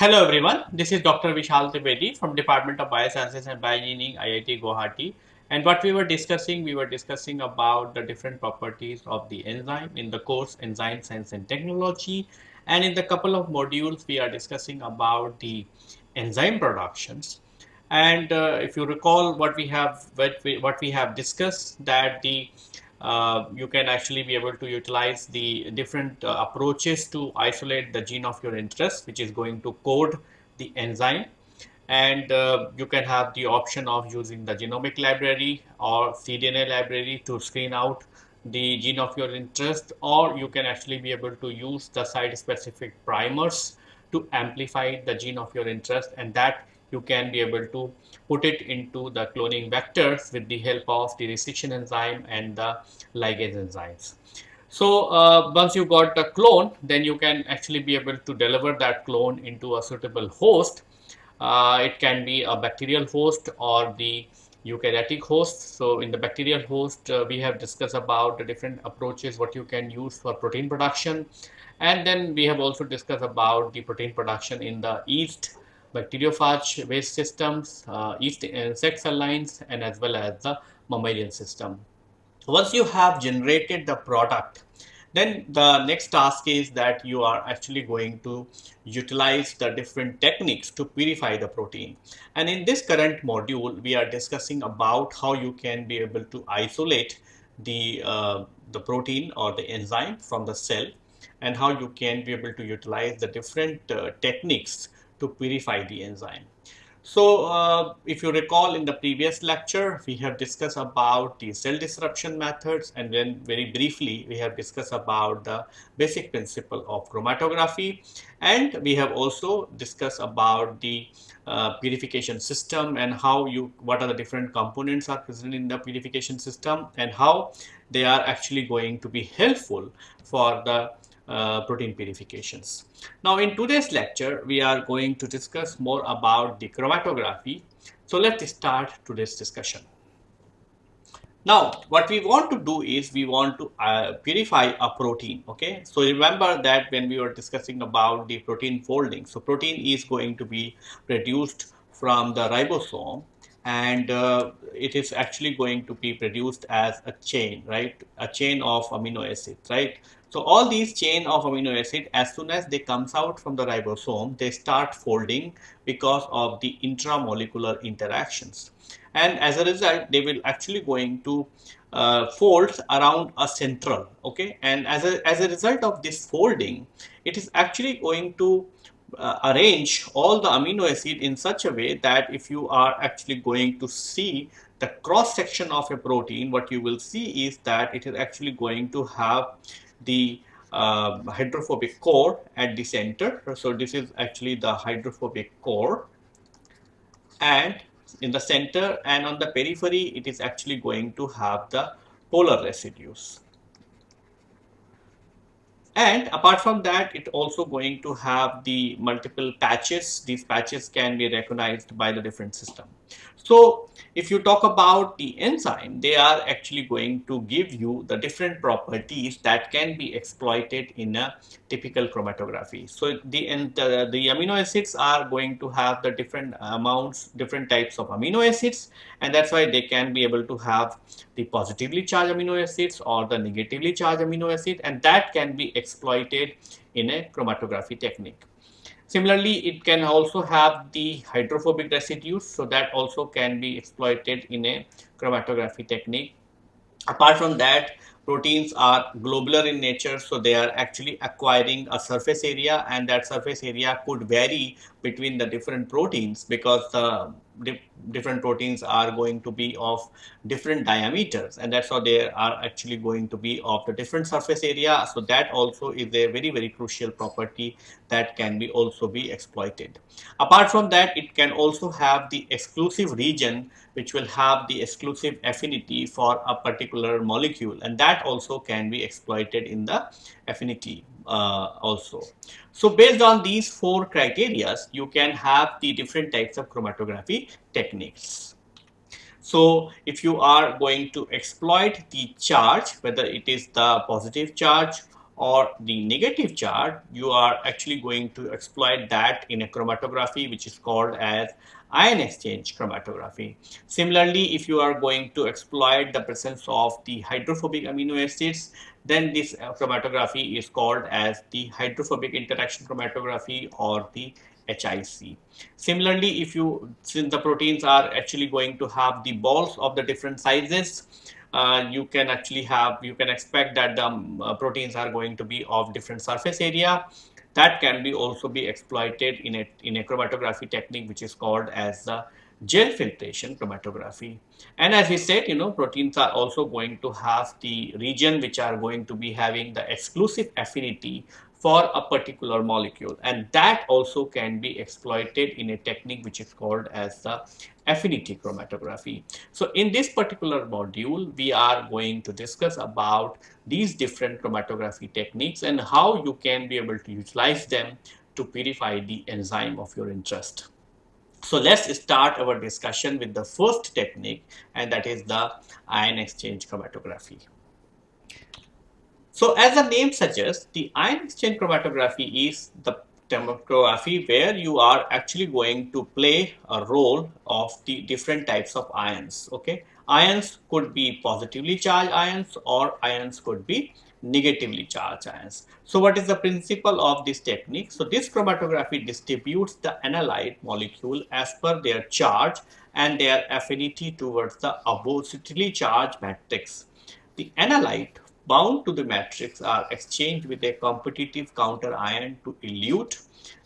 Hello everyone, this is Dr. Vishal Trivedi from Department of Biosciences and Bioengineering, IIT Guwahati. And what we were discussing, we were discussing about the different properties of the enzyme in the course Enzyme Science and Technology. And in the couple of modules, we are discussing about the enzyme productions. And uh, if you recall what we have what we, what we have discussed that the uh, you can actually be able to utilize the different uh, approaches to isolate the gene of your interest which is going to code the enzyme. And uh, you can have the option of using the genomic library or cDNA library to screen out the gene of your interest or you can actually be able to use the site specific primers to amplify the gene of your interest and that you can be able to put it into the cloning vectors with the help of the restriction enzyme and the ligase enzymes. So uh, once you got the clone, then you can actually be able to deliver that clone into a suitable host. Uh, it can be a bacterial host or the eukaryotic host. So in the bacterial host, uh, we have discussed about the different approaches, what you can use for protein production. And then we have also discussed about the protein production in the yeast bacteriophage waste systems, uh, yeast insect cell lines, and as well as the mammalian system. Once you have generated the product, then the next task is that you are actually going to utilize the different techniques to purify the protein. And in this current module, we are discussing about how you can be able to isolate the, uh, the protein or the enzyme from the cell and how you can be able to utilize the different uh, techniques to purify the enzyme. So uh, if you recall in the previous lecture, we have discussed about the cell disruption methods and then very briefly we have discussed about the basic principle of chromatography and we have also discussed about the uh, purification system and how you what are the different components are present in the purification system and how they are actually going to be helpful for the uh, protein purifications. Now in today's lecture, we are going to discuss more about the chromatography. So let's start today's discussion. Now, what we want to do is we want to uh, purify a protein. Okay, so remember that when we were discussing about the protein folding, so protein is going to be produced from the ribosome and uh, it is actually going to be produced as a chain, right? A chain of amino acids, right? So all these chain of amino acid, as soon as they comes out from the ribosome, they start folding because of the intramolecular interactions. And as a result, they will actually going to uh, fold around a central, okay? And as a, as a result of this folding, it is actually going to uh, arrange all the amino acid in such a way that if you are actually going to see the cross section of a protein, what you will see is that it is actually going to have the uh, hydrophobic core at the center. So this is actually the hydrophobic core and in the center and on the periphery it is actually going to have the polar residues. And apart from that, it also going to have the multiple patches. These patches can be recognized by the different system. So if you talk about the enzyme, they are actually going to give you the different properties that can be exploited in a typical chromatography. So the, the amino acids are going to have the different amounts, different types of amino acids and that's why they can be able to have the positively charged amino acids or the negatively charged amino acid and that can be exploited in a chromatography technique. Similarly, it can also have the hydrophobic residues, so that also can be exploited in a chromatography technique. Apart from that, proteins are globular in nature, so they are actually acquiring a surface area and that surface area could vary between the different proteins because the di different proteins are going to be of different diameters and that's how they are actually going to be of the different surface area. So that also is a very very crucial property that can be also be exploited. Apart from that it can also have the exclusive region which will have the exclusive affinity for a particular molecule and that also can be exploited in the affinity Uh, also. So based on these four criteria, you can have the different types of chromatography techniques. So if you are going to exploit the charge, whether it is the positive charge or the negative charge, you are actually going to exploit that in a chromatography which is called as ion exchange chromatography. Similarly, if you are going to exploit the presence of the hydrophobic amino acids, then this uh, chromatography is called as the hydrophobic interaction chromatography or the HIC. Similarly, if you, since the proteins are actually going to have the balls of the different sizes, uh, you can actually have, you can expect that the um, uh, proteins are going to be of different surface area. That can be also be exploited in a, in a chromatography technique which is called as the gel filtration chromatography. And as we said, you know, proteins are also going to have the region which are going to be having the exclusive affinity for a particular molecule and that also can be exploited in a technique which is called as the affinity chromatography. So in this particular module we are going to discuss about these different chromatography techniques and how you can be able to utilize them to purify the enzyme of your interest. So let's start our discussion with the first technique and that is the ion exchange chromatography. So as the name suggests, the ion exchange chromatography is the chromatography where you are actually going to play a role of the different types of ions. Okay, ions could be positively charged ions or ions could be negatively charged ions. So what is the principle of this technique? So this chromatography distributes the analyte molecule as per their charge and their affinity towards the oppositely charged matrix. The analyte bound to the matrix are exchanged with a competitive counter ion to elute.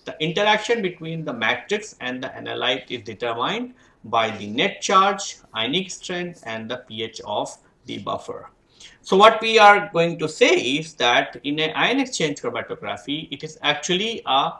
The interaction between the matrix and the analyte is determined by the net charge, ionic strength and the pH of the buffer. So what we are going to say is that in an ion exchange chromatography, it is actually a,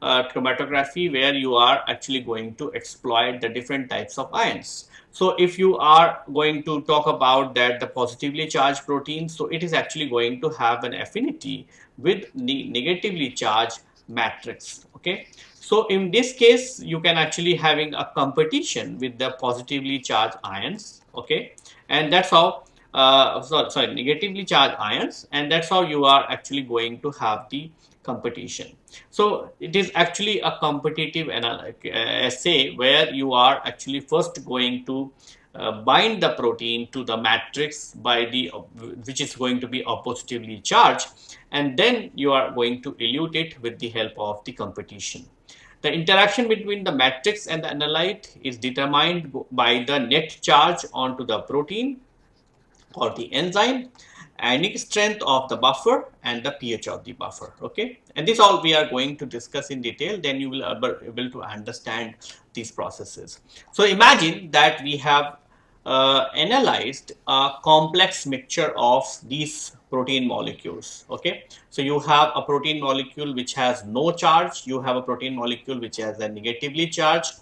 a chromatography where you are actually going to exploit the different types of ions. So if you are going to talk about that the positively charged protein, so it is actually going to have an affinity with the negatively charged matrix. Okay. So in this case, you can actually having a competition with the positively charged ions. Okay. And that's how, uh, sorry, sorry, negatively charged ions. And that's how you are actually going to have the competition. So it is actually a competitive assay uh, where you are actually first going to uh, bind the protein to the matrix by the which is going to be oppositively charged and then you are going to elute it with the help of the competition. The interaction between the matrix and the analyte is determined by the net charge onto the protein or the enzyme ionic strength of the buffer and the pH of the buffer okay? And this all we are going to discuss in detail then you will be able to understand these processes. So imagine that we have uh, analyzed a complex mixture of these protein molecules okay? So you have a protein molecule which has no charge you have a protein molecule which has a negatively charged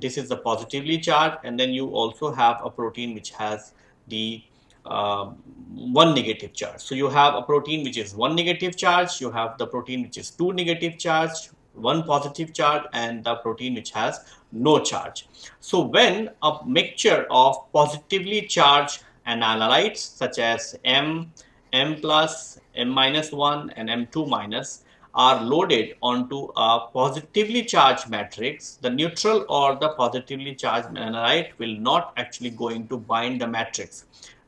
this is the positively charged and then you also have a protein which has the uh, Um, one negative charge. So you have a protein which is one negative charge, you have the protein which is two negative charge, one positive charge and the protein which has no charge. So when a mixture of positively charged analytes such as M, M plus, M minus 1 and M2 minus are loaded onto a positively charged matrix, the neutral or the positively charged analyte will not actually going to bind the matrix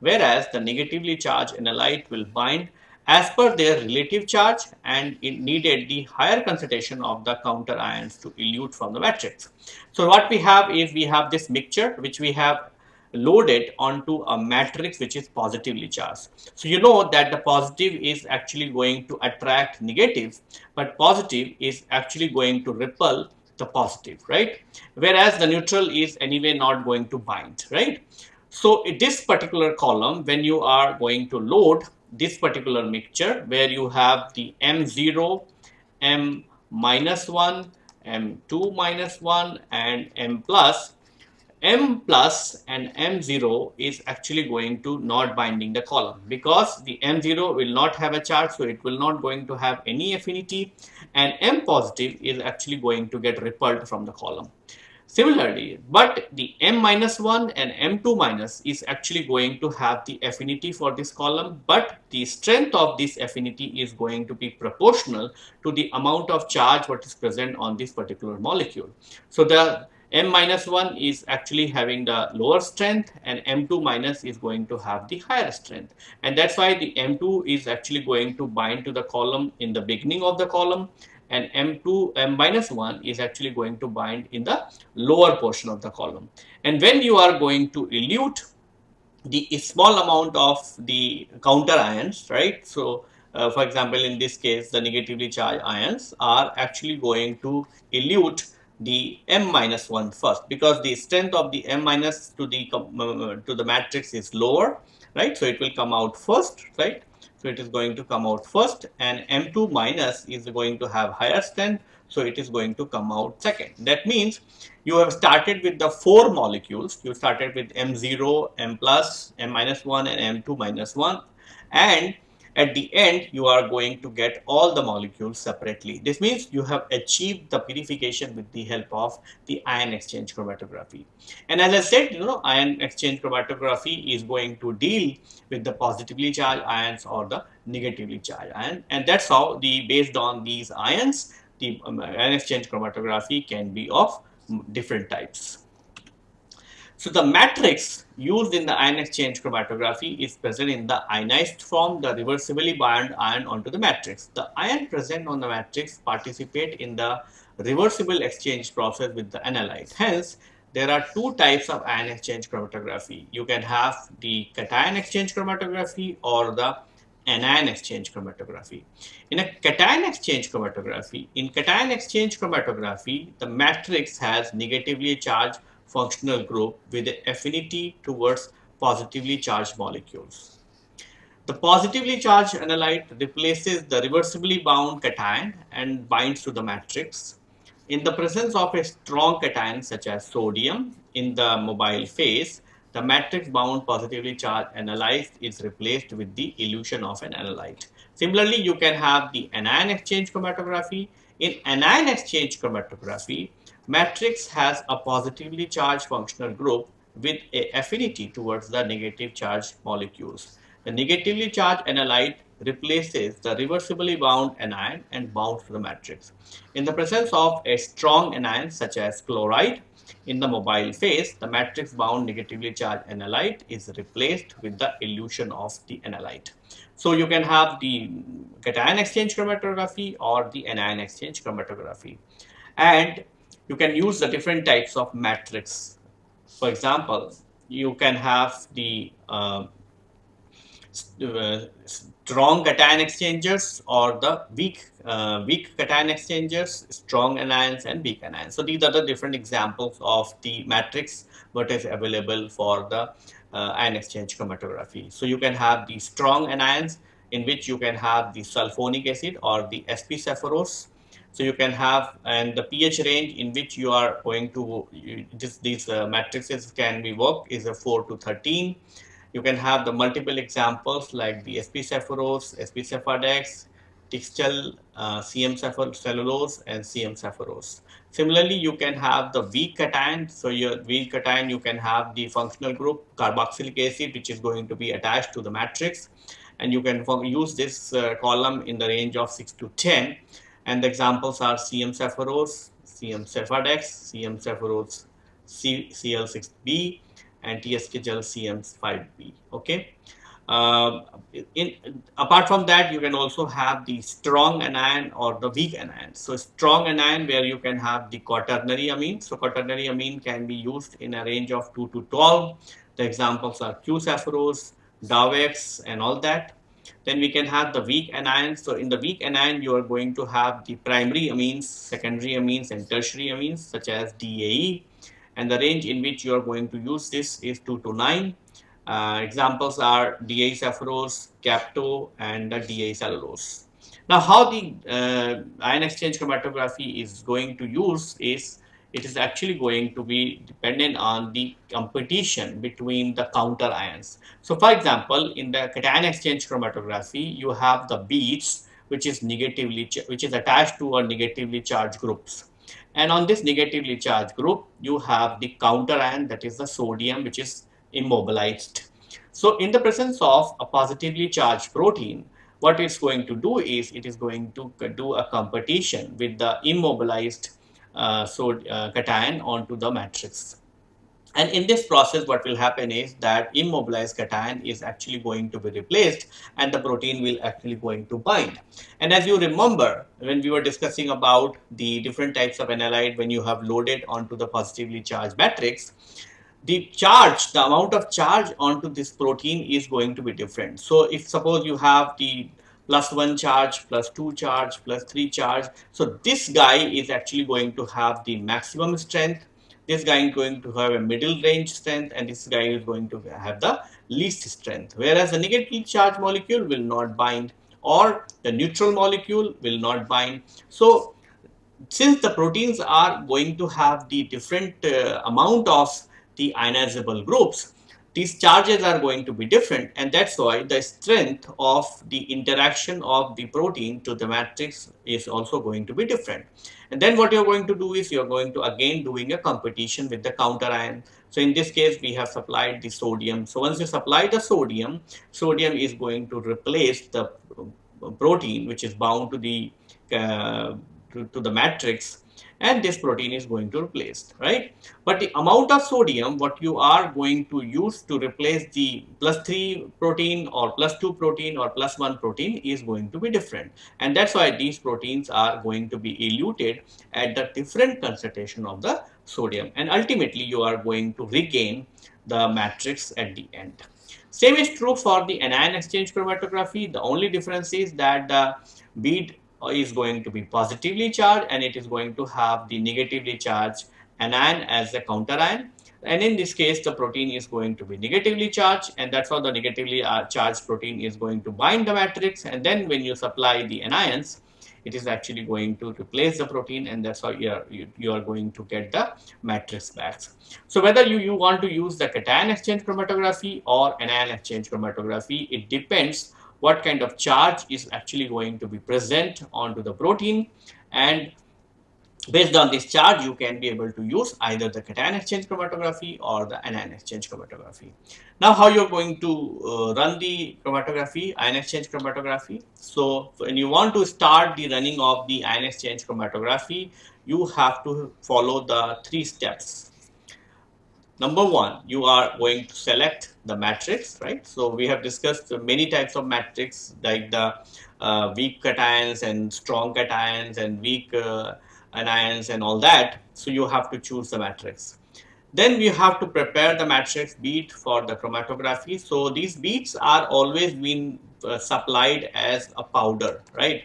whereas the negatively charged analyte will bind as per their relative charge and it needed the higher concentration of the counter ions to elute from the matrix. So what we have is we have this mixture which we have loaded onto a matrix which is positively charged. So you know that the positive is actually going to attract negative but positive is actually going to repel the positive right whereas the neutral is anyway not going to bind right so this particular column, when you are going to load this particular mixture where you have the M0, M minus 1, M2 minus 1 and M plus, M plus and M0 is actually going to not binding the column because the M0 will not have a charge so it will not going to have any affinity and M positive is actually going to get repelled from the column. Similarly, but the M minus 1 and M2 minus is actually going to have the affinity for this column, but the strength of this affinity is going to be proportional to the amount of charge what is present on this particular molecule. So, the M minus 1 is actually having the lower strength and M2 minus is going to have the higher strength. And that's why the M2 is actually going to bind to the column in the beginning of the column and M2, M minus 1 is actually going to bind in the lower portion of the column. And when you are going to elute the small amount of the counter ions, right? So, uh, for example, in this case, the negatively charged ions are actually going to elute the m minus 1 first because the strength of the m minus to the uh, to the matrix is lower right so it will come out first right so it is going to come out first and M2 minus is going to have higher strength. So it is going to come out second. That means you have started with the four molecules. You started with M0, M plus, M minus 1 and M2 minus 1 and at the end you are going to get all the molecules separately. This means you have achieved the purification with the help of the ion exchange chromatography. And as I said, you know, ion exchange chromatography is going to deal with the positively charged ions or the negatively charged ion. And that's how the based on these ions, the um, ion exchange chromatography can be of different types. So the matrix used in the ion exchange chromatography is present in the ionized form, the reversibly bound ion onto the matrix. The ion present on the matrix participate in the reversible exchange process with the analyte. Hence, there are two types of ion exchange chromatography. You can have the cation exchange chromatography or the anion exchange chromatography. In a cation exchange chromatography, in cation exchange chromatography, the matrix has negatively charged functional group with affinity towards positively charged molecules. The positively charged analyte replaces the reversibly bound cation and binds to the matrix. In the presence of a strong cation such as sodium in the mobile phase, the matrix bound positively charged analyte is replaced with the elution of an analyte. Similarly, you can have the anion exchange chromatography. In anion exchange chromatography, matrix has a positively charged functional group with a affinity towards the negative charged molecules. The negatively charged analyte replaces the reversibly bound anion and bounds to the matrix. In the presence of a strong anion such as chloride in the mobile phase, the matrix bound negatively charged analyte is replaced with the elution of the analyte. So you can have the cation exchange chromatography or the anion exchange chromatography. And you can use the different types of matrix. For example, you can have the uh, strong cation exchangers or the weak uh, weak cation exchangers, strong anions and weak anions. So these are the different examples of the matrix what is available for the uh, ion exchange chromatography. So you can have the strong anions in which you can have the sulfonic acid or the sp cephorose so you can have and the pH range in which you are going to you, this, these uh, matrices can be worked is a 4 to 13. You can have the multiple examples like the SP cephorose, SP cephadex, Tixtel, uh, CM cellulose and CM cephorose. Similarly, you can have the weak cation. So your weak cation, you can have the functional group carboxylic acid, which is going to be attached to the matrix. And you can use this uh, column in the range of 6 to 10 and the examples are CM cephorose, CM cephadex, CM cephorose CL6B and TSK gel CM5B. Okay. Uh, in, apart from that, you can also have the strong anion or the weak anion. So strong anion where you can have the quaternary amine. So quaternary amine can be used in a range of 2 to 12. The examples are Q-cephorose, Dawex and all that. Then we can have the weak anions. So in the weak anion, you are going to have the primary amines, secondary amines, and tertiary amines such as DAE. And the range in which you are going to use this is 2 to 9. Uh, examples are DAE cephorose, Capto, and the DAE cellulose. Now, how the uh, ion exchange chromatography is going to use is it is actually going to be dependent on the competition between the counter ions. So for example, in the cation exchange chromatography, you have the beads which is negatively which is attached to a negatively charged groups And on this negatively charged group, you have the counter ion that is the sodium which is immobilized. So in the presence of a positively charged protein, what it's going to do is it is going to do a competition with the immobilized so, uh, cation onto the matrix. And in this process, what will happen is that immobilized cation is actually going to be replaced and the protein will actually going to bind. And as you remember, when we were discussing about the different types of analyte when you have loaded onto the positively charged matrix, the charge, the amount of charge onto this protein is going to be different. So if suppose you have the plus 1 charge, plus 2 charge, plus 3 charge. So this guy is actually going to have the maximum strength. This guy is going to have a middle range strength and this guy is going to have the least strength. Whereas the negatively charged molecule will not bind or the neutral molecule will not bind. So since the proteins are going to have the different uh, amount of the ionizable groups these charges are going to be different and that's why the strength of the interaction of the protein to the matrix is also going to be different. And then what you're going to do is you're going to again doing a competition with the counter ion. So in this case, we have supplied the sodium. So once you supply the sodium, sodium is going to replace the protein which is bound to the uh, to, to the matrix and this protein is going to replace right? But the amount of sodium what you are going to use to replace the plus 3 protein or plus 2 protein or plus 1 protein is going to be different. And that's why these proteins are going to be eluted at the different concentration of the sodium. And ultimately you are going to regain the matrix at the end. Same is true for the anion exchange chromatography. The only difference is that the bead is going to be positively charged and it is going to have the negatively charged anion as the counter ion and in this case the protein is going to be negatively charged and that's how the negatively uh, charged protein is going to bind the matrix and then when you supply the anions it is actually going to replace the protein and that's how you are, you, you are going to get the matrix back. So whether you, you want to use the cation exchange chromatography or anion exchange chromatography, it depends what kind of charge is actually going to be present onto the protein and based on this charge you can be able to use either the cation exchange chromatography or the anion exchange chromatography. Now how you're going to uh, run the chromatography, ion exchange chromatography. So when you want to start the running of the ion exchange chromatography, you have to follow the three steps Number one, you are going to select the matrix, right? So we have discussed many types of matrix like the uh, weak cations and strong cations and weak uh, anions and all that. So you have to choose the matrix. Then we have to prepare the matrix bead for the chromatography. So these beads are always being uh, supplied as a powder, right?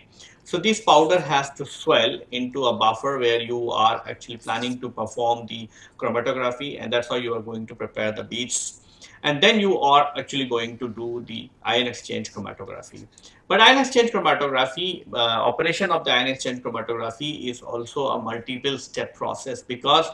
So this powder has to swell into a buffer where you are actually planning to perform the chromatography and that's how you are going to prepare the beads. And then you are actually going to do the ion exchange chromatography. But ion exchange chromatography, uh, operation of the ion exchange chromatography is also a multiple step process because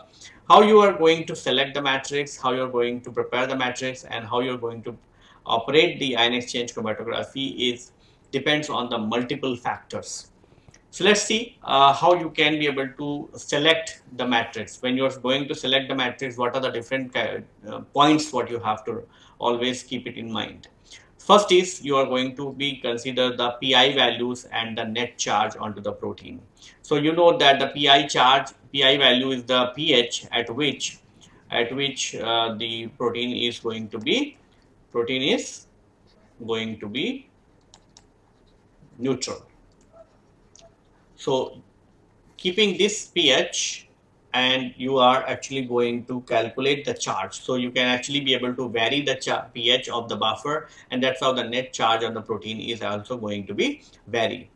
how you are going to select the matrix, how you're going to prepare the matrix and how you're going to operate the ion exchange chromatography is depends on the multiple factors. So let's see uh, how you can be able to select the matrix. When you're going to select the matrix, what are the different uh, points what you have to always keep it in mind. First is you are going to be consider the pi values and the net charge onto the protein. So you know that the pi charge, pi value is the pH at which at which uh, the protein is going to be protein is going to be neutral. So keeping this pH and you are actually going to calculate the charge. So you can actually be able to vary the pH of the buffer and that's how the net charge on the protein is also going to be vary.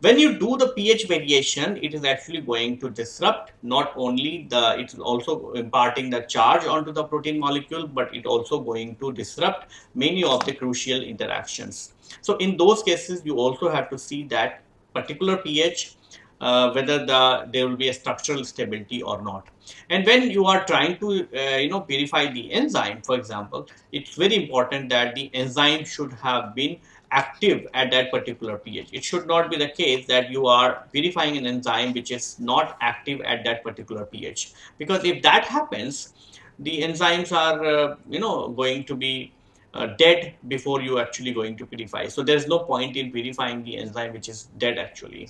When you do the pH variation, it is actually going to disrupt not only the, it's also imparting the charge onto the protein molecule, but it also going to disrupt many of the crucial interactions. So in those cases, you also have to see that particular pH uh, whether the there will be a structural stability or not. And when you are trying to uh, you know purify the enzyme, for example, it's very important that the enzyme should have been active at that particular pH. It should not be the case that you are purifying an enzyme which is not active at that particular pH. Because if that happens, the enzymes are, uh, you know, going to be uh, dead before you actually going to purify. So there's no point in purifying the enzyme which is dead actually.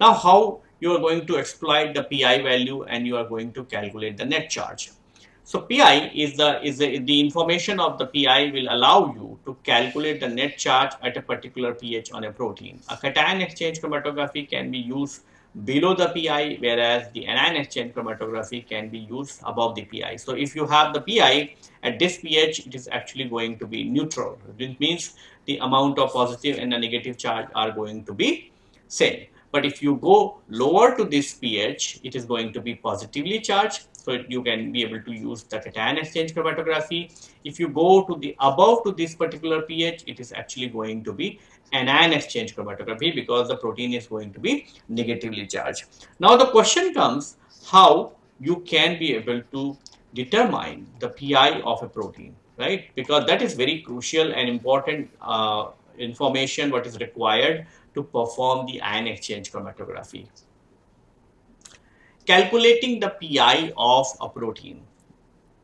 Now how you are going to exploit the PI value and you are going to calculate the net charge. So PI is the is the, the information of the PI will allow you to calculate the net charge at a particular pH on a protein. A cation exchange chromatography can be used below the PI whereas the anion exchange chromatography can be used above the PI. So if you have the PI at this pH it is actually going to be neutral. It means the amount of positive and the negative charge are going to be same. But if you go lower to this pH, it is going to be positively charged. So you can be able to use the cation exchange chromatography. If you go to the above to this particular pH, it is actually going to be anion exchange chromatography because the protein is going to be negatively charged. Now the question comes how you can be able to determine the PI of a protein, right? Because that is very crucial and important uh, information what is required to perform the ion exchange chromatography. Calculating the PI of a protein.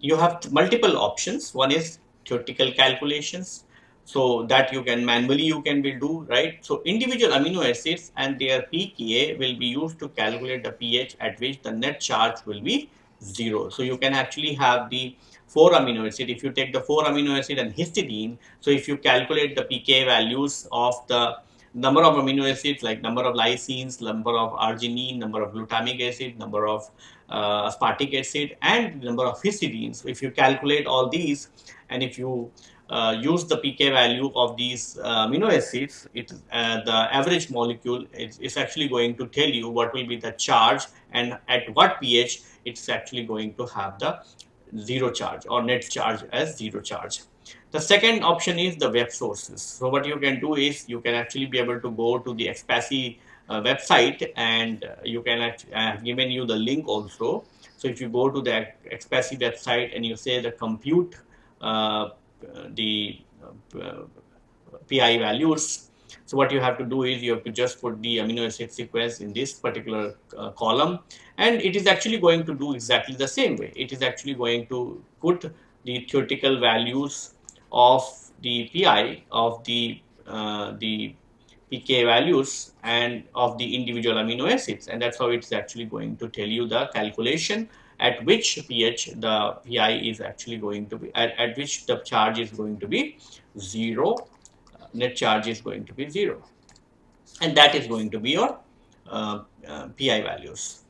You have multiple options. One is theoretical calculations. So that you can manually you can will do, right? So individual amino acids and their pKa will be used to calculate the pH at which the net charge will be zero. So you can actually have the four amino acid. If you take the four amino acid and histidine, so if you calculate the pK values of the number of amino acids like number of lysines, number of arginine, number of glutamic acid, number of uh, aspartic acid and number of histidines. If you calculate all these and if you uh, use the pK value of these uh, amino acids, it, uh, the average molecule is, actually going to tell you what will be the charge and at what pH it's actually going to have the zero charge or net charge as zero charge. The second option is the web sources. So what you can do is you can actually be able to go to the XPASI uh, website and uh, you can uh, given you the link also. So if you go to the XPASI website and you say the compute uh, the uh, PI values, so what you have to do is you have to just put the amino acid sequence in this particular uh, column and it is actually going to do exactly the same way. It is actually going to put the theoretical values of the pi of the uh, the pK values and of the individual amino acids and that's how it's actually going to tell you the calculation at which pH the pi is actually going to be at, at which the charge is going to be zero net charge is going to be zero and that is going to be your uh, uh, pi values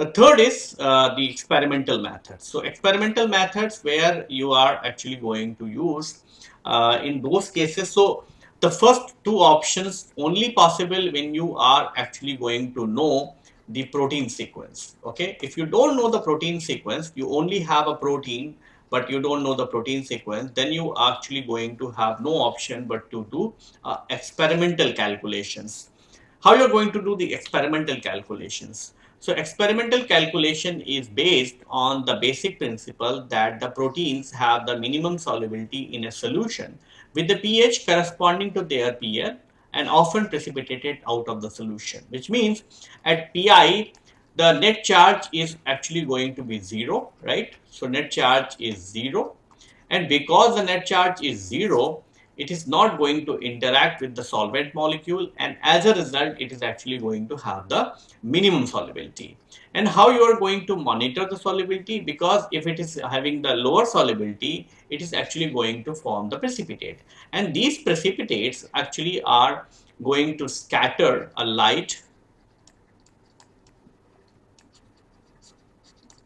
the third is uh, the experimental methods. So experimental methods where you are actually going to use uh, in those cases. So the first two options only possible when you are actually going to know the protein sequence. Okay, if you don't know the protein sequence, you only have a protein but you don't know the protein sequence, then you actually going to have no option but to do uh, experimental calculations. How you're going to do the experimental calculations? So experimental calculation is based on the basic principle that the proteins have the minimum solubility in a solution with the pH corresponding to their pH and often precipitated out of the solution which means at pi the net charge is actually going to be zero right? So net charge is zero. And because the net charge is zero it is not going to interact with the solvent molecule. And as a result it is actually going to have the minimum solubility. And how you are going to monitor the solubility? Because if it is having the lower solubility it is actually going to form the precipitate. And these precipitates actually are going to scatter a light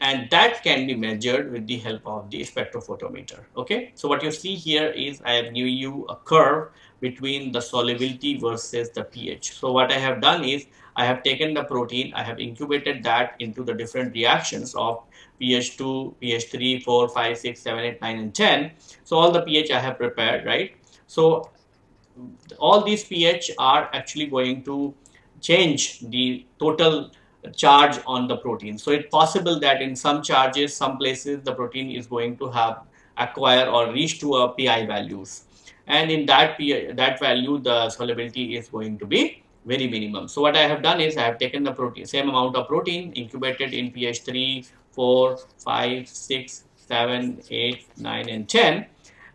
and that can be measured with the help of the spectrophotometer okay? So what you see here is i have given you a curve between the solubility versus the ph. So what i have done is i have taken the protein i have incubated that into the different reactions of ph2 ph3 4 5 6 7 8 9 and 10 so all the ph i have prepared right? So all these ph are actually going to change the total charge on the protein. So it's possible that in some charges, some places the protein is going to have acquire or reach to a PI values. and in that pi, that value the solubility is going to be very minimum. So what I have done is I have taken the protein same amount of protein incubated in pH 3, 4, 5, 6, 7, 8, 9 and 10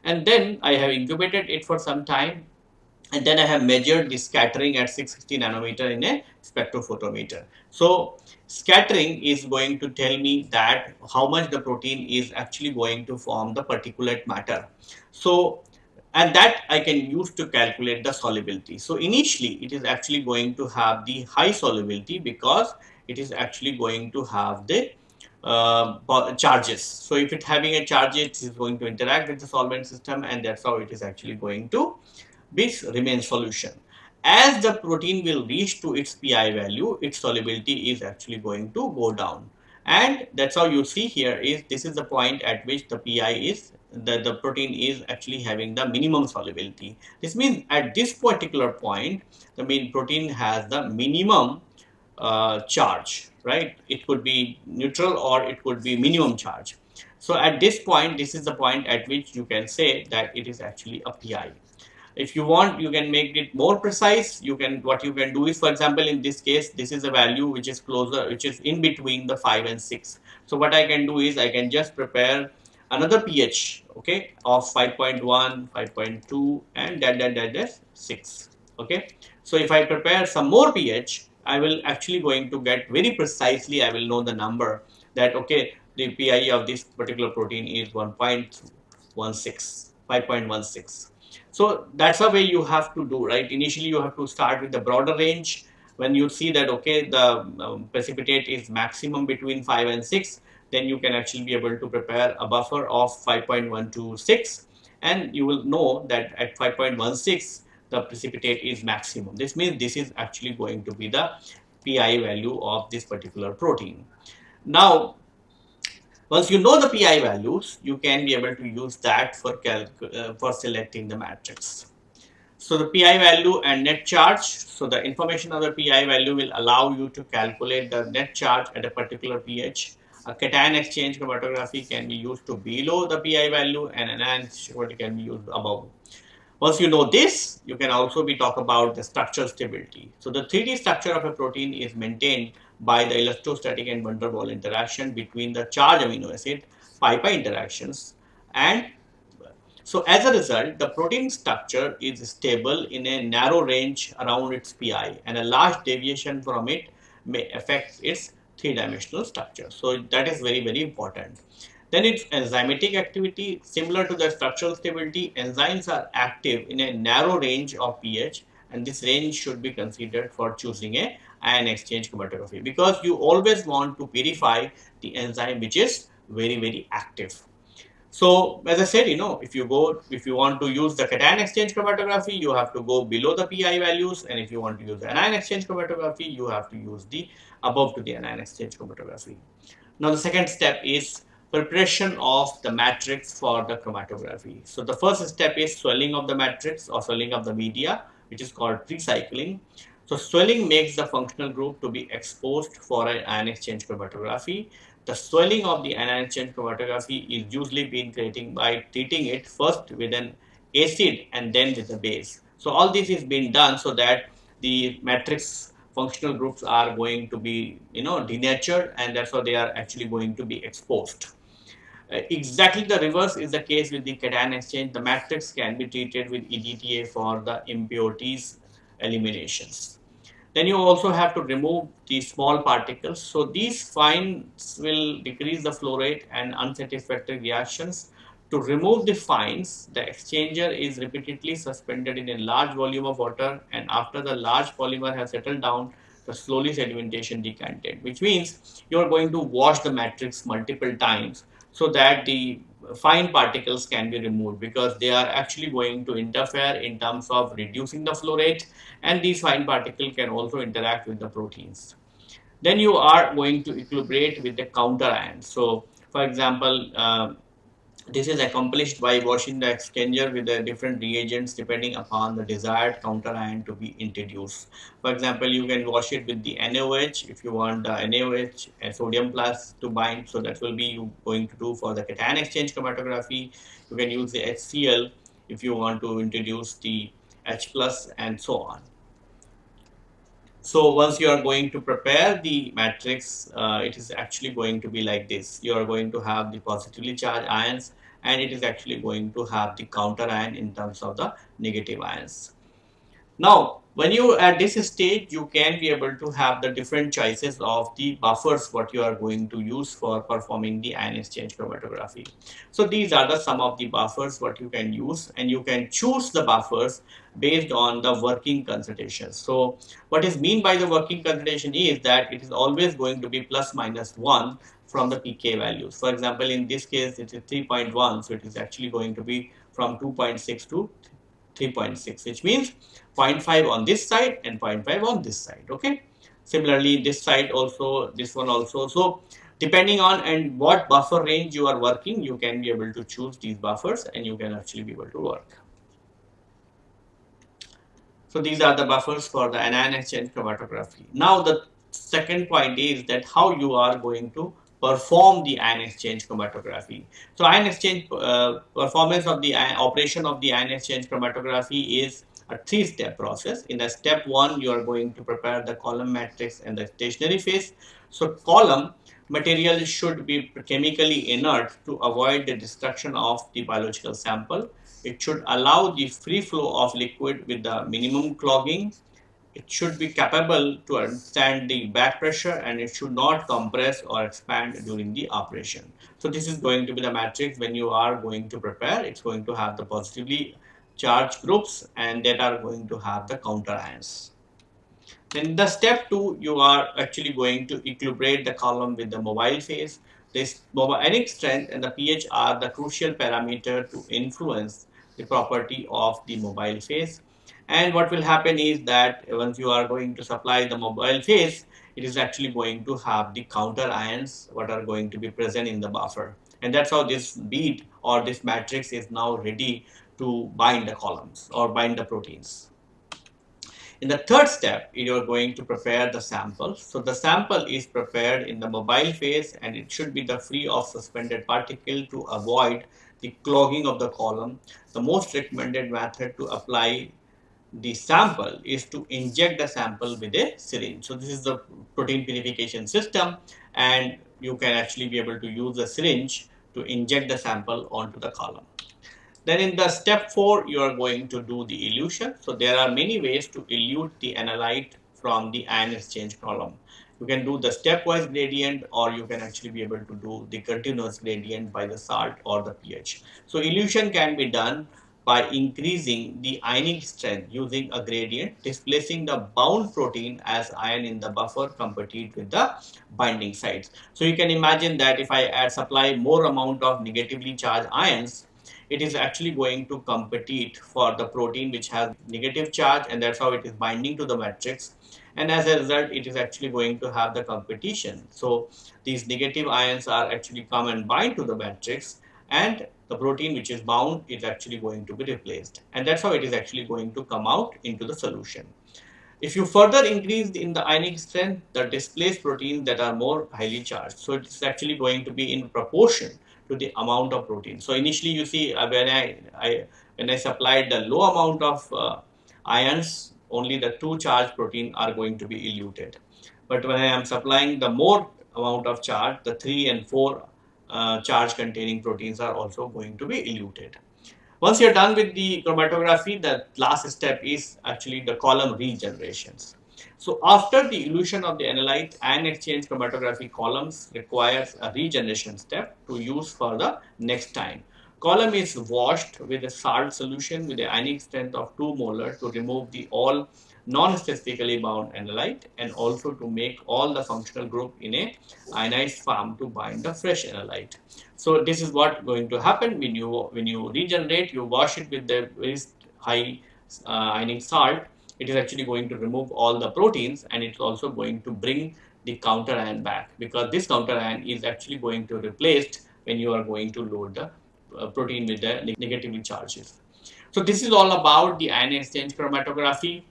and then I have incubated it for some time and then I have measured the scattering at 660 nanometer in a spectrophotometer. So scattering is going to tell me that how much the protein is actually going to form the particulate matter. So and that I can use to calculate the solubility. So initially it is actually going to have the high solubility because it is actually going to have the uh, charges. So if it having a charge, it is going to interact with the solvent system and that's how it is actually going to be remains solution. As the protein will reach to its pi value, its solubility is actually going to go down. And that's how you see here is this is the point at which the pi is the, the protein is actually having the minimum solubility. This means at this particular point, the main protein has the minimum uh, charge, right? It could be neutral or it could be minimum charge. So at this point, this is the point at which you can say that it is actually a PI. If you want, you can make it more precise. You can, what you can do is, for example, in this case, this is a value which is closer, which is in between the 5 and 6. So what I can do is I can just prepare another pH, okay, of 5.1, 5.2 and that, that, that, that 6, okay. So if I prepare some more pH, I will actually going to get very precisely, I will know the number that, okay, the PI of this particular protein is 1.16, 5.16. So that's the way you have to do, right? Initially, you have to start with the broader range. When you see that, okay, the um, precipitate is maximum between 5 and 6, then you can actually be able to prepare a buffer of 5.126 and you will know that at 5.16 the precipitate is maximum. This means this is actually going to be the PI value of this particular protein. Now, once you know the PI values, you can be able to use that for, uh, for selecting the matrix. So the PI value and net charge. So the information of the PI value will allow you to calculate the net charge at a particular pH a cation exchange chromatography can be used to below the pi value and anion chromatography can be used above. Once you know this, you can also be talk about the structural stability. So the 3D structure of a protein is maintained by the electrostatic and van der interaction between the charged amino acid pi-pi interactions and so as a result, the protein structure is stable in a narrow range around its pi and a large deviation from it may affect its three-dimensional structure. So that is very, very important. Then its enzymatic activity, similar to the structural stability, enzymes are active in a narrow range of pH and this range should be considered for choosing a ion exchange chromatography because you always want to purify the enzyme which is very, very active. So as I said, you know, if you go, if you want to use the cation exchange chromatography, you have to go below the PI values. And if you want to use the anion exchange chromatography, you have to use the above to the anion exchange chromatography. Now the second step is preparation of the matrix for the chromatography. So the first step is swelling of the matrix or swelling of the media, which is called pre-cycling. So swelling makes the functional group to be exposed for an ion exchange chromatography. The swelling of the anion exchange chromatography is usually being creating by treating it first with an acid and then with a base. So all this is being done so that the matrix functional groups are going to be you know denatured and therefore they are actually going to be exposed. Uh, exactly the reverse is the case with the cation exchange. The matrix can be treated with EDTA for the impurities eliminations. Then you also have to remove the small particles. So these fines will decrease the flow rate and unsatisfactory reactions. To remove the fines, the exchanger is repeatedly suspended in a large volume of water and after the large polymer has settled down, the slowly sedimentation decanted, which means you are going to wash the matrix multiple times so that the fine particles can be removed because they are actually going to interfere in terms of reducing the flow rate and these fine particles can also interact with the proteins. Then you are going to equilibrate with the counter ions. So for example, uh, this is accomplished by washing the exchanger with the different reagents depending upon the desired counter ion to be introduced. For example, you can wash it with the NaOH if you want the NaOH and sodium plus to bind. So that will be you going to do for the cation exchange chromatography. You can use the HCl if you want to introduce the H plus and so on. So once you are going to prepare the matrix, uh, it is actually going to be like this. You are going to have the positively charged ions and it is actually going to have the counter ion in terms of the negative ions. Now, when you at this stage, you can be able to have the different choices of the buffers what you are going to use for performing the ion exchange chromatography. So these are the some of the buffers what you can use and you can choose the buffers based on the working concentration. So what is mean by the working concentration is that it is always going to be plus minus 1 from the pK values. For example, in this case it is 3.1 so it is actually going to be from 2.6 to 3.6 which means 0.5 on this side and 0.5 on this side okay? Similarly this side also this one also. So depending on and what buffer range you are working you can be able to choose these buffers and you can actually be able to work. So these are the buffers for the anion exchange chromatography. Now the second point is that how you are going to perform the ion exchange chromatography. So ion exchange uh, performance of the ion, operation of the ion exchange chromatography is a three-step process. In the step one, you are going to prepare the column matrix and the stationary phase. So column material should be chemically inert to avoid the destruction of the biological sample. It should allow the free flow of liquid with the minimum clogging it should be capable to understand the back pressure and it should not compress or expand during the operation. So this is going to be the matrix when you are going to prepare. It's going to have the positively charged groups and that are going to have the counter ions. Then the step two, you are actually going to equilibrate the column with the mobile phase. This ionic strength and the pH are the crucial parameter to influence the property of the mobile phase and what will happen is that once you are going to supply the mobile phase it is actually going to have the counter ions what are going to be present in the buffer and that's how this bead or this matrix is now ready to bind the columns or bind the proteins. In the third step, you are going to prepare the sample. So the sample is prepared in the mobile phase and it should be the free of suspended particle to avoid the clogging of the column. The most recommended method to apply the sample is to inject the sample with a syringe. So this is the protein purification system and you can actually be able to use a syringe to inject the sample onto the column. Then in the step 4 you are going to do the elution. So there are many ways to elute the analyte from the ion exchange column. You can do the stepwise gradient or you can actually be able to do the continuous gradient by the salt or the pH. So elution can be done by increasing the ionic strength using a gradient, displacing the bound protein as ion in the buffer compete with the binding sites. So you can imagine that if I add, supply more amount of negatively charged ions, it is actually going to compete for the protein which has negative charge and that's how it is binding to the matrix and as a result it is actually going to have the competition. So these negative ions are actually come and bind to the matrix and the protein which is bound is actually going to be replaced and that's how it is actually going to come out into the solution. If you further increase in the ionic strength, the displaced proteins that are more highly charged. So it's actually going to be in proportion to the amount of protein. So initially you see uh, when I, I, when I supplied the low amount of uh, ions, only the two charged protein are going to be eluted. But when I am supplying the more amount of charge, the 3 and 4 uh, charge containing proteins are also going to be eluted. Once you're done with the chromatography, the last step is actually the column regenerations. So after the elution of the analyte ion exchange chromatography columns requires a regeneration step to use for the next time. Column is washed with a salt solution with a ionic strength of 2 molar to remove the all non-statistically bound analyte and also to make all the functional group in a ionized form to bind the fresh analyte. So this is what going to happen when you when you regenerate you wash it with the very high uh, ionic salt it is actually going to remove all the proteins and it's also going to bring the counter ion back because this counter ion is actually going to replace when you are going to load the uh, protein with the negatively charges. So this is all about the ion exchange chromatography.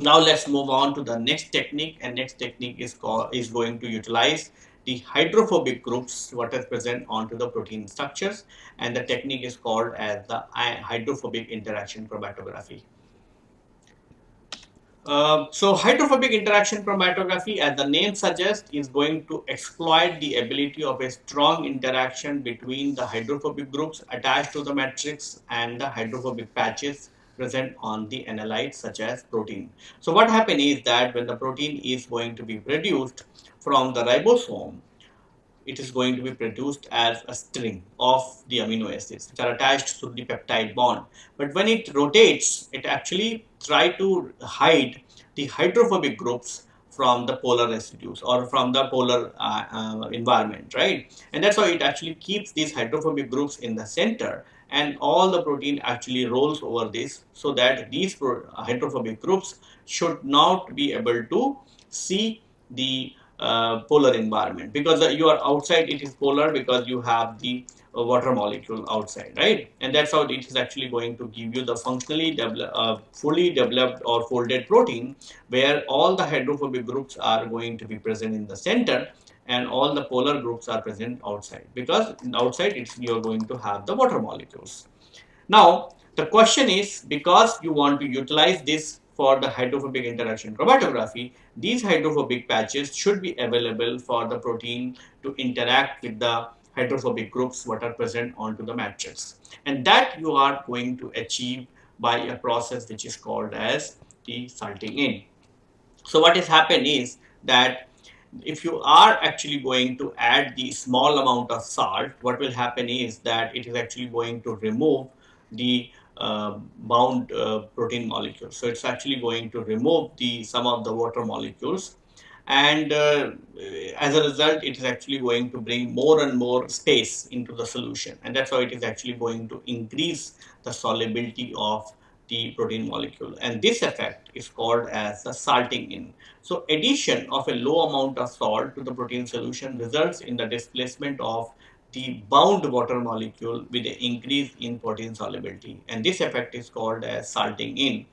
Now let's move on to the next technique and next technique is called is going to utilize the hydrophobic groups what is present onto the protein structures and the technique is called as the hydrophobic interaction chromatography. Uh, so hydrophobic interaction chromatography as the name suggests is going to exploit the ability of a strong interaction between the hydrophobic groups attached to the matrix and the hydrophobic patches present on the analyte such as protein. So what happens is that when the protein is going to be produced from the ribosome, it is going to be produced as a string of the amino acids which are attached to the peptide bond. But when it rotates, it actually try to hide the hydrophobic groups from the polar residues or from the polar uh, uh, environment, right? And that's why it actually keeps these hydrophobic groups in the center and all the protein actually rolls over this so that these hydrophobic groups should not be able to see the uh, polar environment. Because uh, you are outside it is polar because you have the uh, water molecule outside right? And that's how it is actually going to give you the functionally uh, fully developed or folded protein where all the hydrophobic groups are going to be present in the center and all the polar groups are present outside because outside it's you're going to have the water molecules now the question is because you want to utilize this for the hydrophobic interaction chromatography, these hydrophobic patches should be available for the protein to interact with the hydrophobic groups what are present onto the matrix. And that you are going to achieve by a process which is called as the salting in. So what has happened is that if you are actually going to add the small amount of salt, what will happen is that it is actually going to remove the uh, bound uh, protein molecules. So it's actually going to remove the some of the water molecules and uh, as a result it is actually going to bring more and more space into the solution and that's how it is actually going to increase the solubility of the protein molecule and this effect is called as salting in. So addition of a low amount of salt to the protein solution results in the displacement of the bound water molecule with an increase in protein solubility and this effect is called as salting in.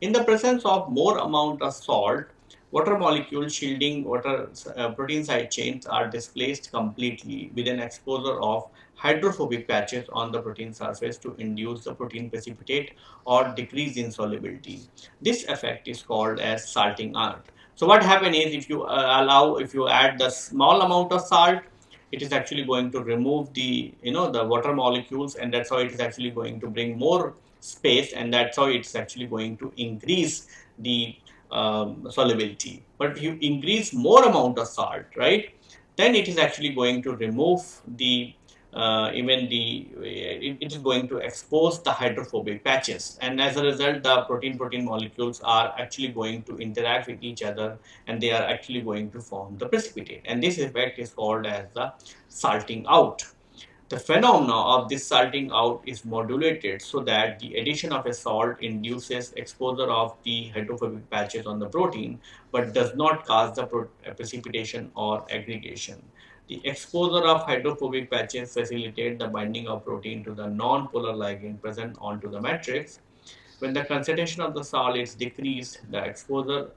In the presence of more amount of salt, water molecule shielding water uh, protein side chains are displaced completely with an exposure of hydrophobic patches on the protein surface to induce the protein precipitate or decrease in solubility. This effect is called as salting out. So what happens is if you uh, allow, if you add the small amount of salt, it is actually going to remove the you know the water molecules and that's how it is actually going to bring more space and that's how it's actually going to increase the um, solubility but if you increase more amount of salt right then it is actually going to remove the uh, even the it, it is going to expose the hydrophobic patches. And as a result the protein protein molecules are actually going to interact with each other and they are actually going to form the precipitate. And this effect is called as the salting out. The phenomena of this salting out is modulated so that the addition of a salt induces exposure of the hydrophobic patches on the protein but does not cause the precipitation or aggregation. The exposure of hydrophobic patches facilitate the binding of protein to the non-polar ligand present onto the matrix. When the concentration of the salt is decreased, the exposure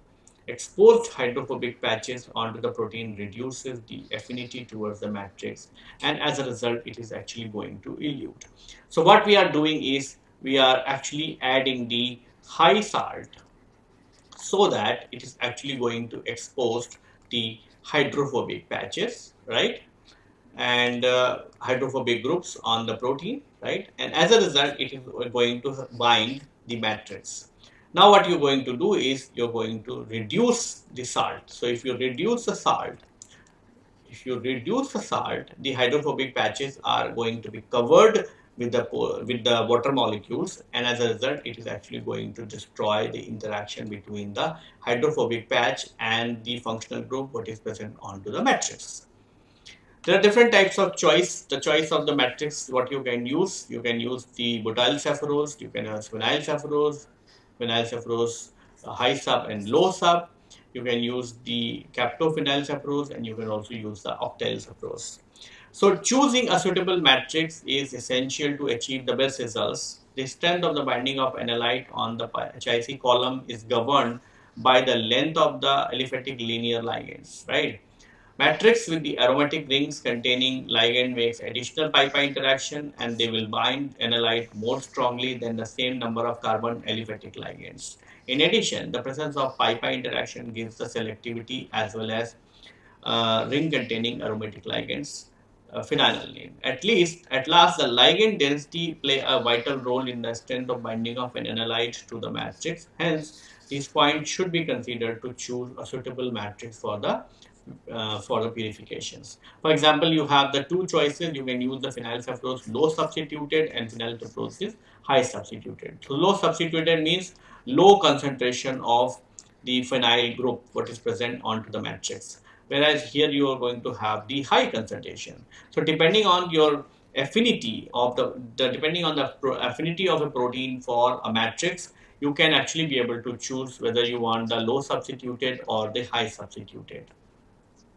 exposed hydrophobic patches onto the protein reduces the affinity towards the matrix and as a result it is actually going to elute. So what we are doing is we are actually adding the high salt so that it is actually going to expose the hydrophobic patches right? And uh, hydrophobic groups on the protein right? And as a result it is going to bind the matrix. Now what you're going to do is you're going to reduce the salt. So if you reduce the salt if you reduce the salt the hydrophobic patches are going to be covered with the with the water molecules. And as a result it is actually going to destroy the interaction between the hydrophobic patch and the functional group what is present onto the matrix there are different types of choice. The choice of the matrix, what you can use, you can use the butyl Sepharose, you can use phenyl Sepharose, phenyl Sepharose uh, high sub and low sub. You can use the captophenyl Sepharose and you can also use the octyl Sepharose. So choosing a suitable matrix is essential to achieve the best results. The strength of the binding of analyte on the HIC column is governed by the length of the aliphatic linear ligands, right? Matrix with the aromatic rings containing ligand makes additional pi-pi interaction and they will bind analyte more strongly than the same number of carbon aliphatic ligands. In addition, the presence of pi-pi interaction gives the selectivity as well as uh, ring containing aromatic ligands uh, phenylalanine. At least, at last, the ligand density play a vital role in the strength of binding of an analyte to the matrix. Hence, these points should be considered to choose a suitable matrix for the uh, for the purifications. For example, you have the two choices. You can use the phenyl Sepharose low substituted and phenyl Sepharose high substituted. So, low substituted means low concentration of the phenyl group what is present onto the matrix whereas here you are going to have the high concentration. So depending on your affinity of the, the depending on the affinity of a protein for a matrix, you can actually be able to choose whether you want the low substituted or the high substituted.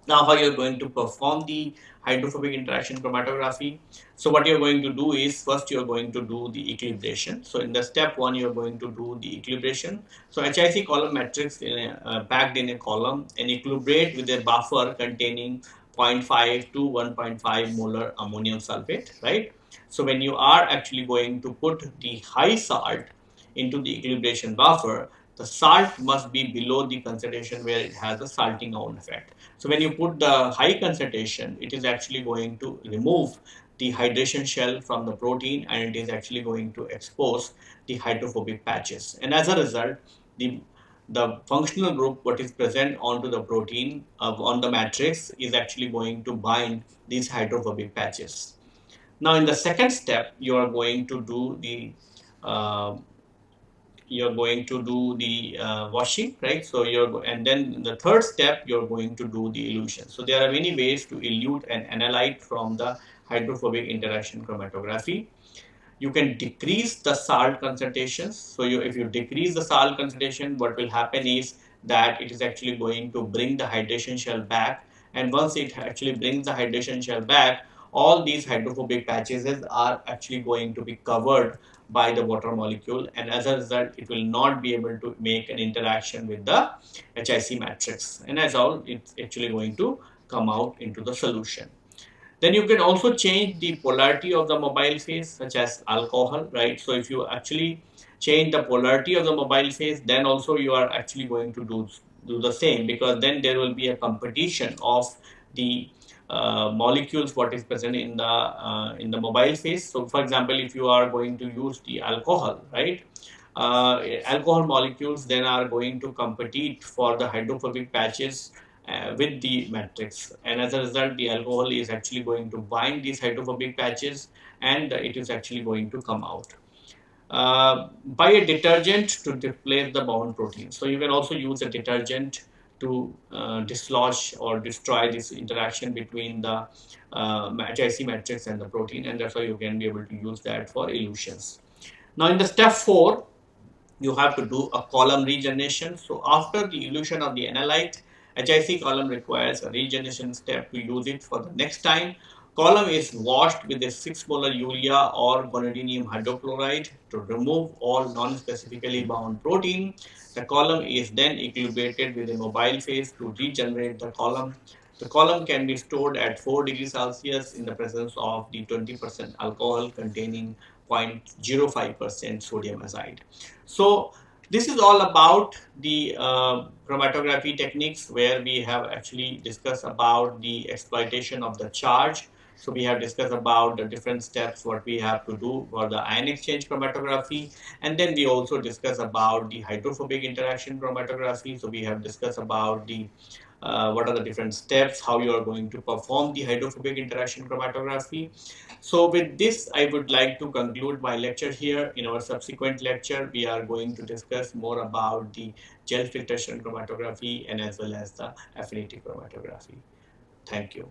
Now how you're going to perform the hydrophobic interaction chromatography. So what you're going to do is first you're going to do the equilibration. So in the step one you're going to do the equilibration. So HIC column matrix in a, uh, packed in a column and equilibrate with a buffer containing 0.5 to 1.5 molar ammonium sulfate, right? So when you are actually going to put the high salt into the equilibration buffer, the salt must be below the concentration where it has a salting down effect. So when you put the high concentration, it is actually going to remove the hydration shell from the protein and it is actually going to expose the hydrophobic patches. And as a result, the the functional group what is present onto the protein uh, on the matrix is actually going to bind these hydrophobic patches. Now in the second step, you are going to do the uh, you're going to do the uh, washing, right? So you're, and then the third step, you're going to do the elution. So there are many ways to elute an analyte from the hydrophobic interaction chromatography. You can decrease the salt concentrations. So you, if you decrease the salt concentration, what will happen is that it is actually going to bring the hydration shell back. And once it actually brings the hydration shell back, all these hydrophobic patches are actually going to be covered by the water molecule and as a result it will not be able to make an interaction with the HIC matrix and as all it's actually going to come out into the solution. Then you can also change the polarity of the mobile phase such as alcohol, right? So if you actually change the polarity of the mobile phase, then also you are actually going to do, do the same because then there will be a competition of the molecules what is present in the uh, in the mobile phase. So, for example, if you are going to use the alcohol, right? Uh, alcohol molecules then are going to compete for the hydrophobic patches uh, with the matrix and as a result the alcohol is actually going to bind these hydrophobic patches and it is actually going to come out. Uh, by a detergent to displace the bound protein. So you can also use a detergent to uh, dislodge or destroy this interaction between the uh, HIC matrix and the protein and that's why you can be able to use that for elutions. Now in the step 4 you have to do a column regeneration. So after the elution of the analyte HIC column requires a regeneration step to use it for the next time. Column is washed with a 6 molar urea or guanidinium hydrochloride to remove all non-specifically bound protein the column is then equilibrated with a mobile phase to regenerate the column. The column can be stored at 4 degrees Celsius in the presence of the 20% alcohol containing 0.05% sodium azide. So this is all about the uh, chromatography techniques where we have actually discussed about the exploitation of the charge so we have discussed about the different steps what we have to do for the ion exchange chromatography and then we also discuss about the hydrophobic interaction chromatography. So we have discussed about the uh, what are the different steps, how you are going to perform the hydrophobic interaction chromatography. So with this, I would like to conclude my lecture here. In our subsequent lecture, we are going to discuss more about the gel filtration chromatography and as well as the affinity chromatography. Thank you.